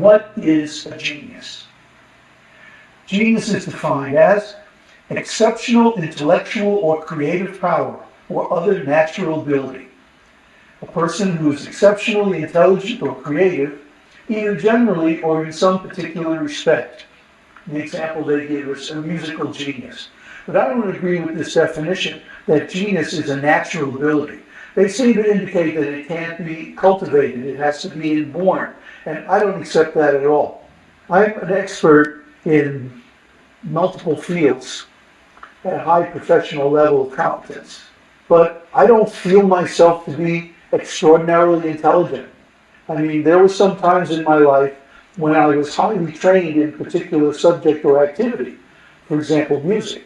What is a genius? Genius is defined as exceptional intellectual or creative power or other natural ability. A person who is exceptionally intelligent or creative, either generally or in some particular respect. The example they give is a musical genius. But I don't agree with this definition that genius is a natural ability. They seem to indicate that it can't be cultivated, it has to be inborn. And I don't accept that at all. I'm an expert in multiple fields at a high professional level of competence. But I don't feel myself to be extraordinarily intelligent. I mean, there were some times in my life when I was highly trained in particular subject or activity, for example, music.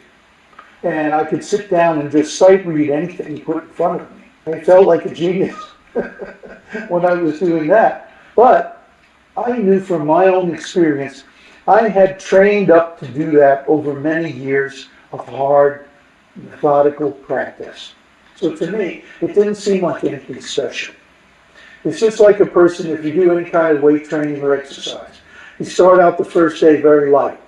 And I could sit down and just sight read anything put in front of me. I felt like a genius when I was doing that. But I knew from my own experience, I had trained up to do that over many years of hard, methodical practice. So to me, it didn't seem like anything special. It's just like a person, if you do any kind of weight training or exercise. You start out the first day very light.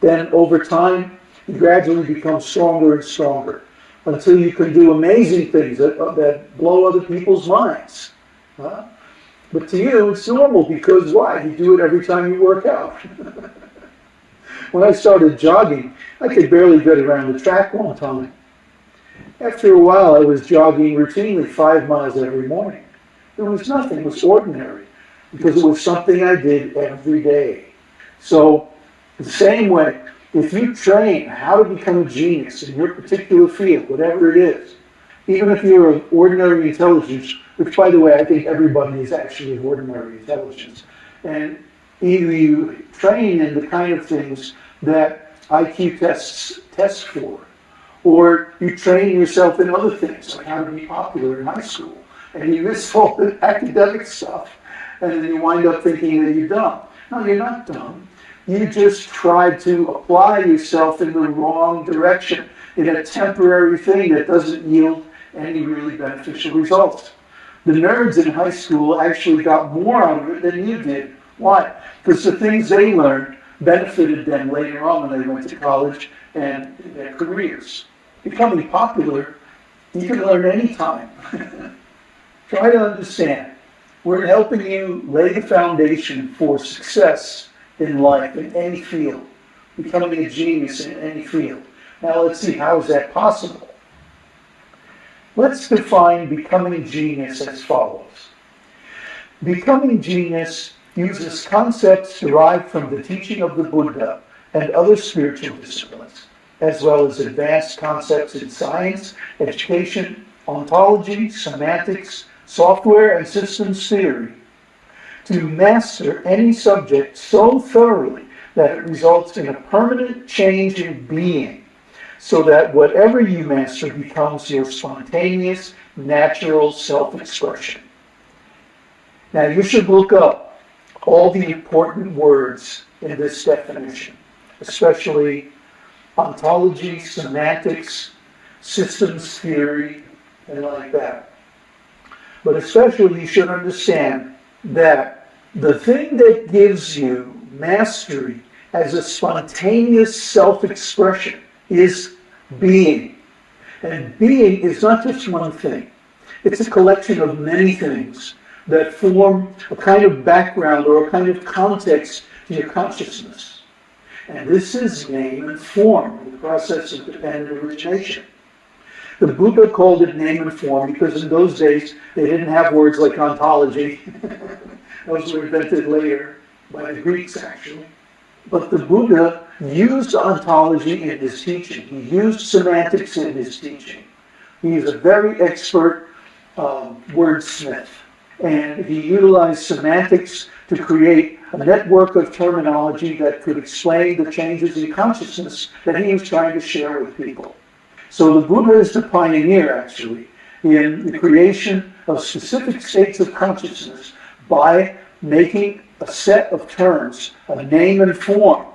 Then over time, you gradually become stronger and stronger until you can do amazing things that, that blow other people's minds. Huh? But to you, it's normal because why? You do it every time you work out. when I started jogging, I could barely get around the track one time. After a while, I was jogging routinely five miles every morning. It was nothing, it was ordinary, because it was something I did every day. So, the same way, if you train how to become a genius in your particular field, whatever it is, even if you're of ordinary intelligence, which by the way, I think everybody is actually of ordinary intelligence, and either you train in the kind of things that IQ tests test for, or you train yourself in other things, like how to be popular in high school, and you miss all the academic stuff, and then you wind up thinking that you're dumb. No, you're not dumb. You just tried to apply yourself in the wrong direction in a temporary thing that doesn't yield any really beneficial results. The nerds in high school actually got more out of it than you did. Why? Because the things they learned benefited them later on when they went to college and their careers. Becoming popular, you can learn anytime. Try to understand. We're helping you lay the foundation for success in life, in any field, becoming a genius in any field. Now let's see, how is that possible? Let's define becoming genius as follows. Becoming genius uses concepts derived from the teaching of the Buddha and other spiritual disciplines, as well as advanced concepts in science, education, ontology, semantics, software and systems theory, to master any subject so thoroughly that it results in a permanent change in being, so that whatever you master becomes your spontaneous, natural self-expression. Now you should look up all the important words in this definition, especially ontology, semantics, systems theory, and like that. But especially you should understand that the thing that gives you mastery as a spontaneous self-expression is being. And being is not just one thing. It's a collection of many things that form a kind of background or a kind of context to your consciousness. And this is name and form, the process of dependent origination. The Buddha called it name and form because in those days they didn't have words like ontology. those were invented later by the Greeks actually. But the Buddha used ontology in his teaching. He used semantics in his teaching. He is a very expert um, wordsmith. And he utilized semantics to create a network of terminology that could explain the changes in consciousness that he was trying to share with people. So the Buddha is the pioneer, actually, in the creation of specific states of consciousness by making a set of terms, a name and form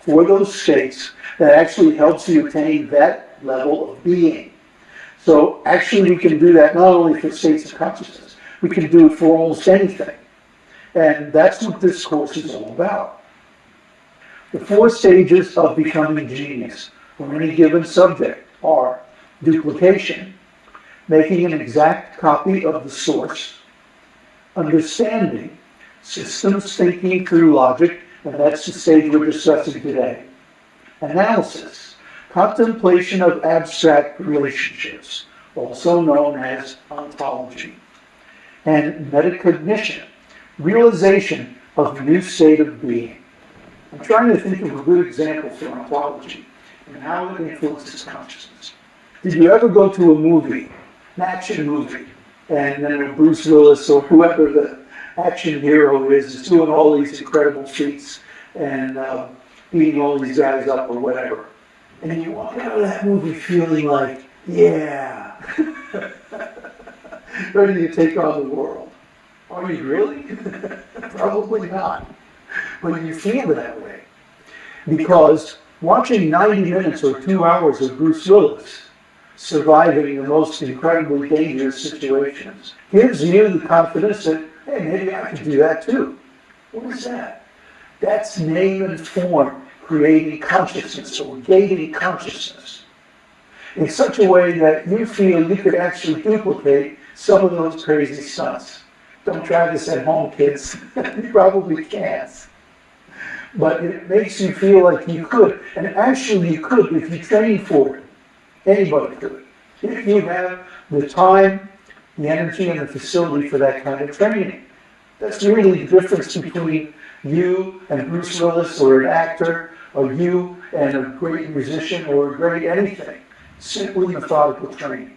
for those states that actually helps you attain that level of being. So actually we can do that not only for states of consciousness, we can do it for almost anything. And that's what this course is all about. The four stages of becoming genius for any given subject are duplication, making an exact copy of the source, understanding, systems thinking through logic, and that's the stage we're discussing today, analysis, contemplation of abstract relationships, also known as ontology, and metacognition, realization of a new state of being. I'm trying to think of a good example for ontology and how it influences consciousness. Did you ever go to a movie, an action movie, and then Bruce Willis or whoever the action hero is is doing all these incredible feats and uh, beating all these guys up or whatever, and you walk out of that movie feeling like, yeah, ready to take on the world. Are you really? Probably not. But you feel that way. Because watching 90 minutes or two hours of Bruce Willis surviving the most incredibly dangerous situations gives you the confidence that, hey, maybe I can do that too. What is that? That's name and form creating consciousness or gaining consciousness in such a way that you feel you could actually duplicate some of those crazy stunts. Don't try this at home, kids. you probably can't. But it makes you feel like you could. And actually you could if you train for it. Anybody could. If you have the time, the energy, and the facility for that kind of training. That's really the difference between you and Bruce Willis or an actor, or you and a great musician or a great anything. Simply methodical training.